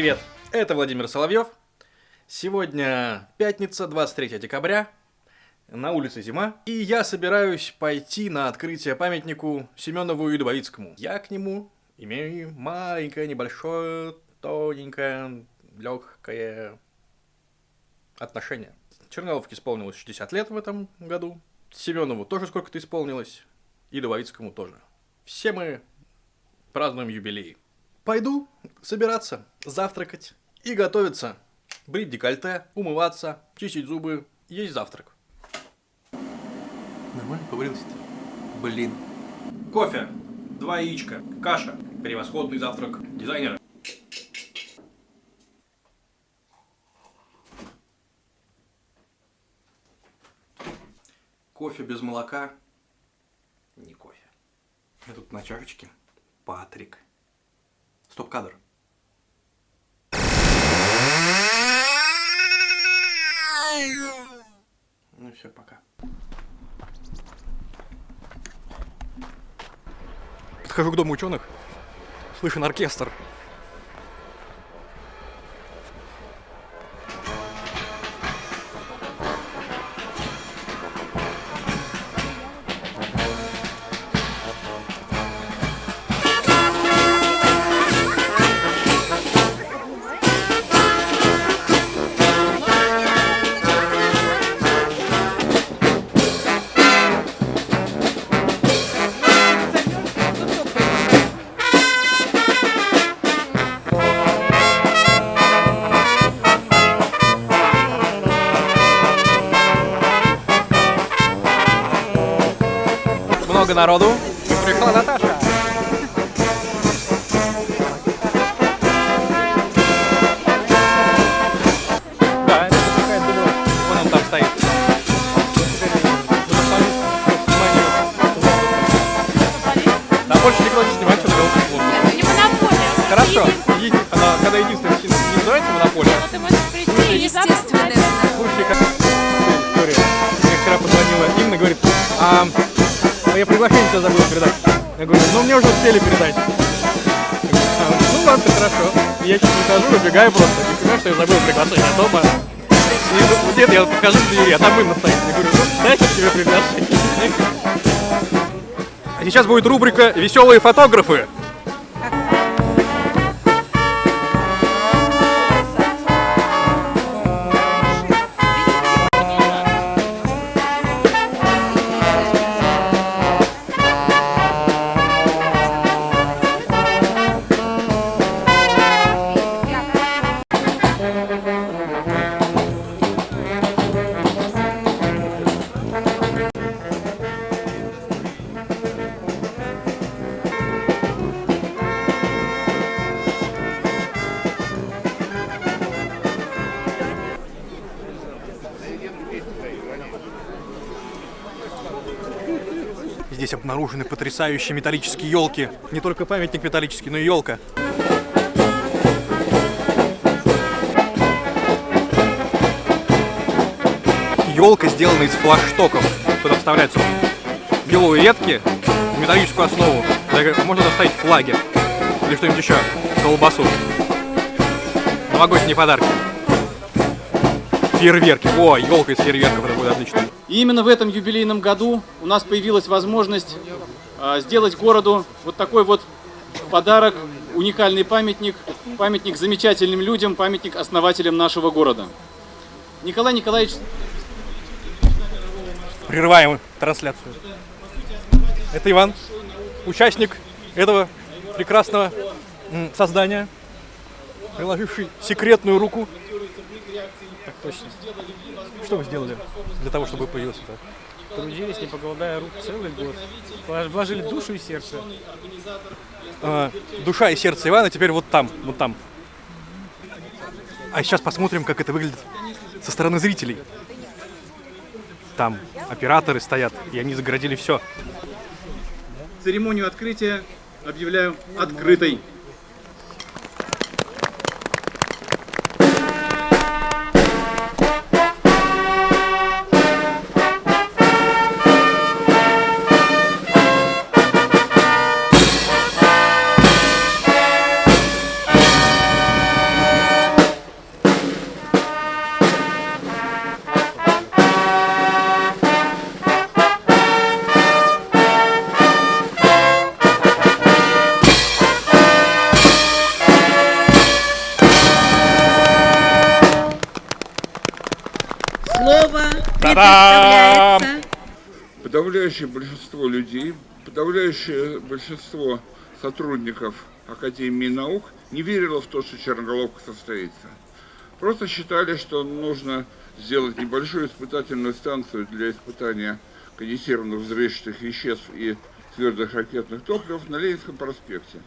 Привет, это Владимир Соловьев. Сегодня пятница, 23 декабря. На улице зима. И я собираюсь пойти на открытие памятнику Семенову и Дубовицкому. Я к нему имею маленькое, небольшое, тоненькое, легкое отношение. Черновке исполнилось 60 лет в этом году. Семенову тоже сколько-то исполнилось. И Дубовицкому тоже. Все мы празднуем юбилей. Пойду собираться, завтракать и готовиться. Брить декольте, умываться, чистить зубы, есть завтрак. Нормально побрился-то? Блин. Кофе, два яичка, каша, превосходный завтрак дизайнера. Кофе без молока не кофе. Я тут на чашечке Патрик. Стоп-кадр. Ну все, пока. Подхожу к дому ученых, слышен оркестр. Много я приглашение тебе забыл передать. Я говорю, ну мне уже успели передать. «А, Ну ладно, хорошо. Я чуть не убегаю просто. Не понимаю, что я забыл приглашение дома. И вот где я подхожу к двери, а там Инна стоит. Я говорю, ну дайте тебе приглашение. А сейчас будет рубрика «Веселые фотографы». Здесь обнаружены потрясающие металлические елки. Не только памятник металлический, но и елка. Елка сделана из флагштоков. Туда вставляются белые ветки, в металлическую основу. Так Можно доставить флаги или что-нибудь еще, колбасу. Новогодние подарки. Фейерверки. О, елка из фейерверков, это будет отлично. И именно в этом юбилейном году у нас появилась возможность а, сделать городу вот такой вот подарок, уникальный памятник, памятник замечательным людям, памятник основателям нашего города. Николай Николаевич Прерываем трансляцию. Это Иван, участник этого прекрасного создания, приложивший секретную руку. Так точно. Что вы сделали для того, чтобы появился это? Трудились, не покладая рук целый год. Влож- Вложили душу и сердце. А, душа и сердце Ивана теперь вот там, вот там. А сейчас посмотрим, как это выглядит со стороны зрителей. Там операторы стоят, и они загородили все. церемонию открытия объявляю открытой. Та-дам! представляется. Подавляющее большинство людей, подавляющее большинство сотрудников Академии наук не верило в то, что черноголовка состоится. Просто считали, что нужно сделать небольшую испытательную станцию для испытания конденсированных взрывчатых веществ и твердых ракетных топлив на Ленинском проспекте.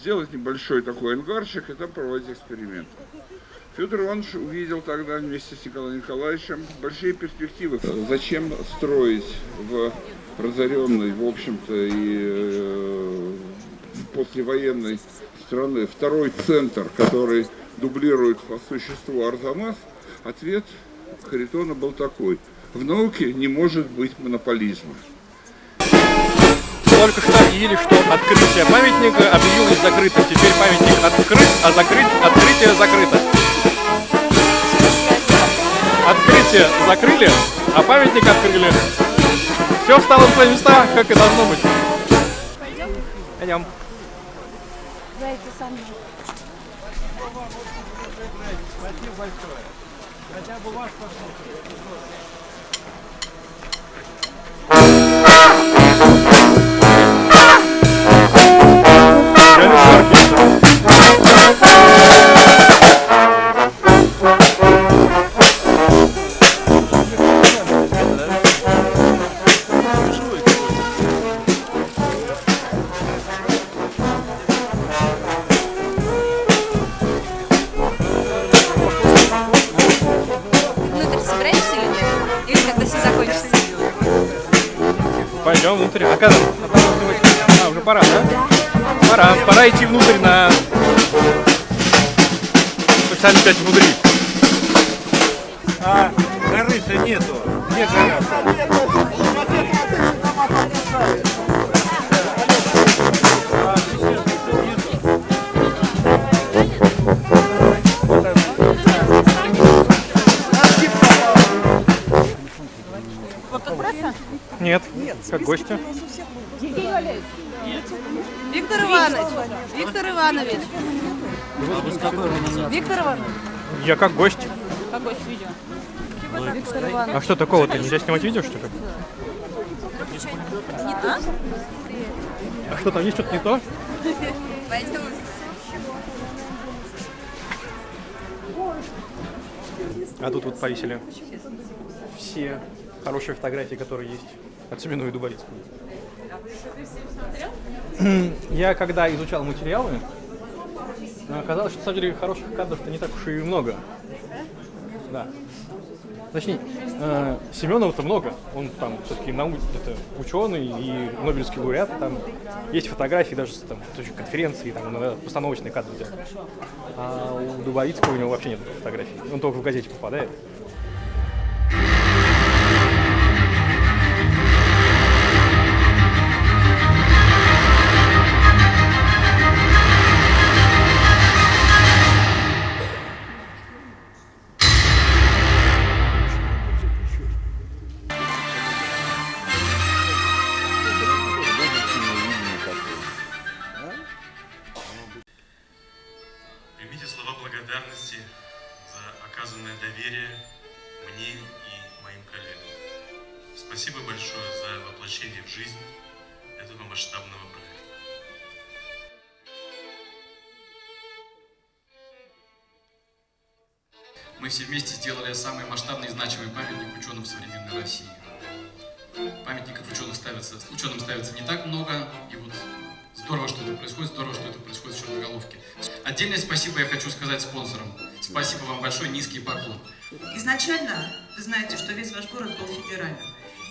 Сделать небольшой такой ангарчик и там проводить эксперименты. Федор Иванович увидел тогда вместе с Николаем Николаевичем большие перспективы. Зачем строить в разоренной, в общем-то, и э, послевоенной страны второй центр, который дублирует по существу Арзамас? Ответ Харитона был такой. В науке не может быть монополизма. Только что объявили, что открытие памятника объявилось закрытым. Теперь памятник открыт, а закрыть открытие закрыто. Открытие закрыли, а памятник открыли. Все встало на свои места, как и должно быть. Пойдем. Реально внутрь. А когда? А, уже а, пора, да? Пора. Пора идти внутрь на... Специально опять внутри. А горы-то нету. Где гора? Нет, как гости. Виктор Иванович, Виктор Иванович. Виктор Иванович. Я как гость. Какой с видео? А что такого-то? Нельзя снимать видео, что ли? А что там есть что-то не то? А тут вот повесили все хорошие фотографии, которые есть от Семеновой Дубовицкой. Я когда изучал материалы, оказалось, что на самом деле хороших кадров-то не так уж и много. Да. Точнее, э, Семенова-то много. Он там все-таки нау... это ученый и Нобелевский лауреат. Там есть фотографии даже там, конференции, там иногда постановочные кадры делают. А у Дубовицкого у него вообще нет фотографий. Он только в газете попадает. Благодарности за оказанное доверие мне и моим коллегам. Спасибо большое за воплощение в жизнь этого масштабного проекта. Мы все вместе сделали самый масштабный и значимый памятник ученым современной России. Памятников ученых ставится, ученым ставится не так много, и вот Отдельное спасибо я хочу сказать спонсорам. Спасибо вам большое, низкий поклон. Изначально вы знаете, что весь ваш город был федеральным.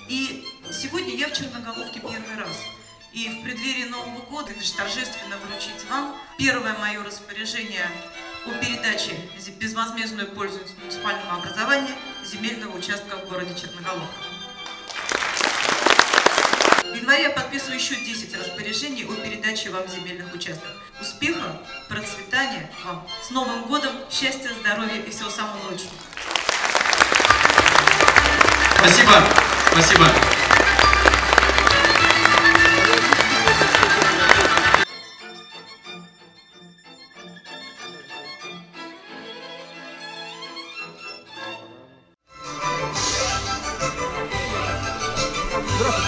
И сегодня я в Черноголовке первый раз. И в преддверии Нового года лишь торжественно вручить вам первое мое распоряжение о передаче безвозмездную пользу муниципального образования земельного участка в городе Черноголовка. В январе я подписываю еще 10 распоряжений о передаче вам земельных участков. Успеха, процветания вам. С Новым годом, счастья, здоровья и всего самого лучшего. Спасибо, спасибо.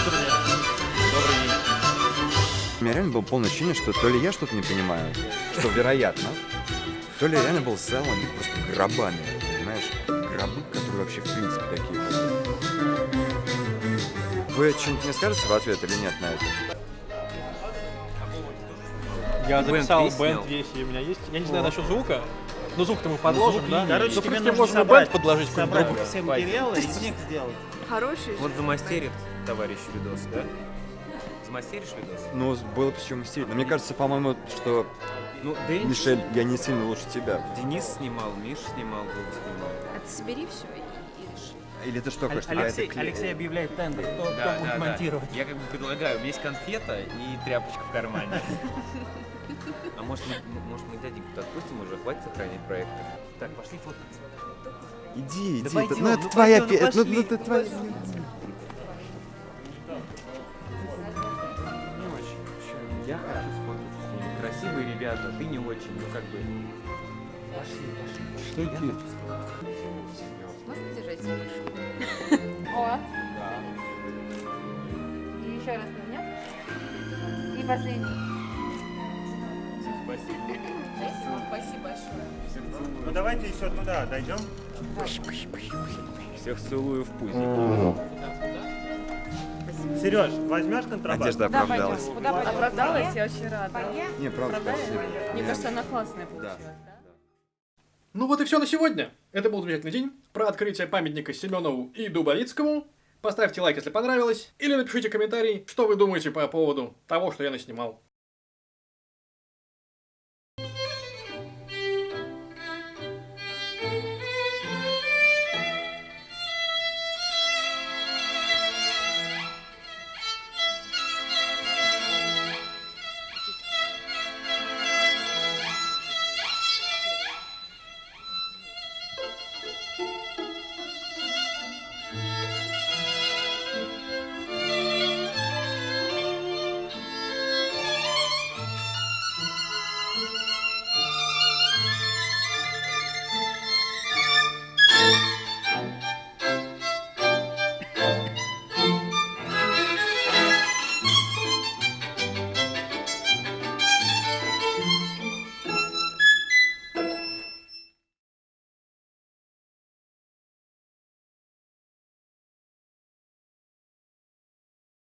меня реально было полное ощущение, что то ли я что-то не понимаю, что вероятно, то ли реально был зал набит просто гробами, понимаешь? Гробы, которые вообще в принципе такие. Вы что-нибудь мне скажете в ответ или нет на это? Я записал бенд весь, и у меня есть. Я не знаю насчет звука. Ну, звук-то мы подложим, звук да? Короче, ну, тебе нужно можно собрать- бенд подложить какой-нибудь собрать все материалы, из них сделать. Хороший Вот замастерит товарищ видос, да? Замастеришь видос? Ну, было чем стиль. Но мне кажется, по-моему, что Ну, Дэн- Мишель, я не сильно лучше тебя. Денис снимал, Миш снимал, Вова снимал. А ты собери все и, и реши. Или ты что, Алексей, хочешь Алексей, клей- Алексей объявляет тендер. Кто, кто Да, будет да, да. монтировать? Я как бы предлагаю, у меня есть конфета и тряпочка в кармане. А может мы, может мы дяденьку отпустим уже, хватит сохранять проект? Так, пошли фоткаться. Иди, Да иди, это- ну это ну твоя ну пе- ну, это твоя. Ребята, ты не очень, ну как бы. Пошли, пошли. Что сфоткаться. Можно держать мышку? О. И еще раз на меня. И последний. Спасибо. Спасибо большое. Ну давайте еще туда дойдем. Всех целую в пузик. Сереж, возьмешь контрабас? Надежда Да, оправдалась. пойдем. Куда пойдем? Оправдалась, я очень рада. Не, правда, спасибо. Мне Я- кажется, она классная Да. получилась, да? Ну вот и все на сегодня. Это был замечательный день про открытие памятника Семенову и Дубовицкому. Поставьте лайк, если понравилось, или напишите комментарий, что вы думаете по поводу того, что я наснимал.